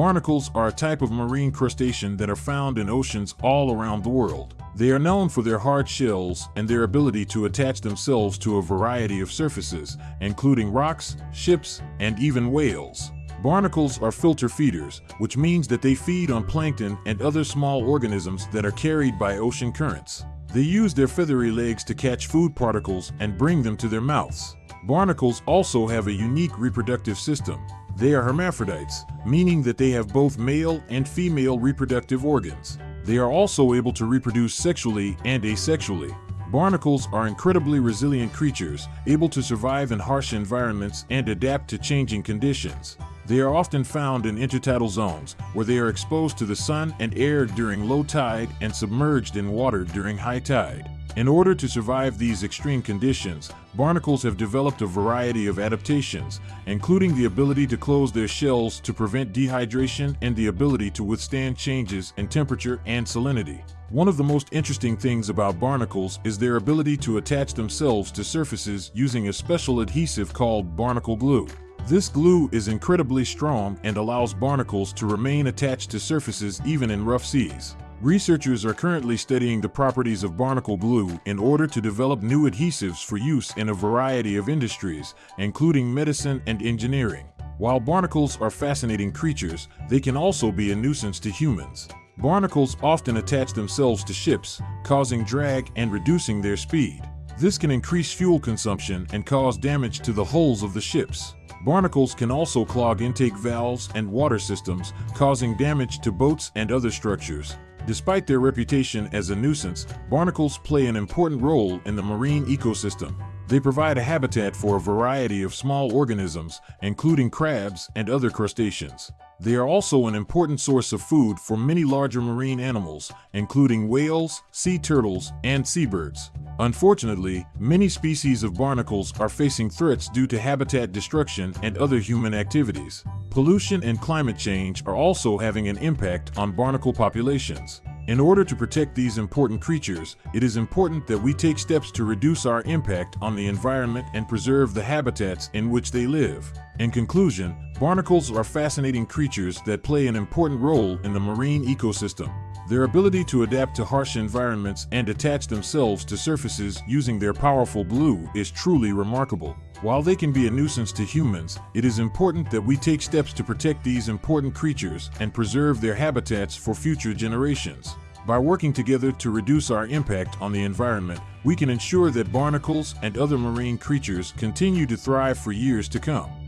Barnacles are a type of marine crustacean that are found in oceans all around the world. They are known for their hard shells and their ability to attach themselves to a variety of surfaces, including rocks, ships, and even whales. Barnacles are filter feeders, which means that they feed on plankton and other small organisms that are carried by ocean currents. They use their feathery legs to catch food particles and bring them to their mouths. Barnacles also have a unique reproductive system. They are hermaphrodites, meaning that they have both male and female reproductive organs. They are also able to reproduce sexually and asexually. Barnacles are incredibly resilient creatures, able to survive in harsh environments and adapt to changing conditions. They are often found in intertidal zones, where they are exposed to the sun and air during low tide and submerged in water during high tide. In order to survive these extreme conditions, barnacles have developed a variety of adaptations, including the ability to close their shells to prevent dehydration and the ability to withstand changes in temperature and salinity. One of the most interesting things about barnacles is their ability to attach themselves to surfaces using a special adhesive called barnacle glue. This glue is incredibly strong and allows barnacles to remain attached to surfaces even in rough seas. Researchers are currently studying the properties of barnacle glue in order to develop new adhesives for use in a variety of industries, including medicine and engineering. While barnacles are fascinating creatures, they can also be a nuisance to humans. Barnacles often attach themselves to ships, causing drag and reducing their speed. This can increase fuel consumption and cause damage to the hulls of the ships. Barnacles can also clog intake valves and water systems, causing damage to boats and other structures. Despite their reputation as a nuisance, barnacles play an important role in the marine ecosystem. They provide a habitat for a variety of small organisms, including crabs and other crustaceans. They are also an important source of food for many larger marine animals, including whales, sea turtles, and seabirds. Unfortunately, many species of barnacles are facing threats due to habitat destruction and other human activities. Pollution and climate change are also having an impact on barnacle populations. In order to protect these important creatures, it is important that we take steps to reduce our impact on the environment and preserve the habitats in which they live. In conclusion, barnacles are fascinating creatures that play an important role in the marine ecosystem. Their ability to adapt to harsh environments and attach themselves to surfaces using their powerful glue is truly remarkable. While they can be a nuisance to humans, it is important that we take steps to protect these important creatures and preserve their habitats for future generations. By working together to reduce our impact on the environment, we can ensure that barnacles and other marine creatures continue to thrive for years to come.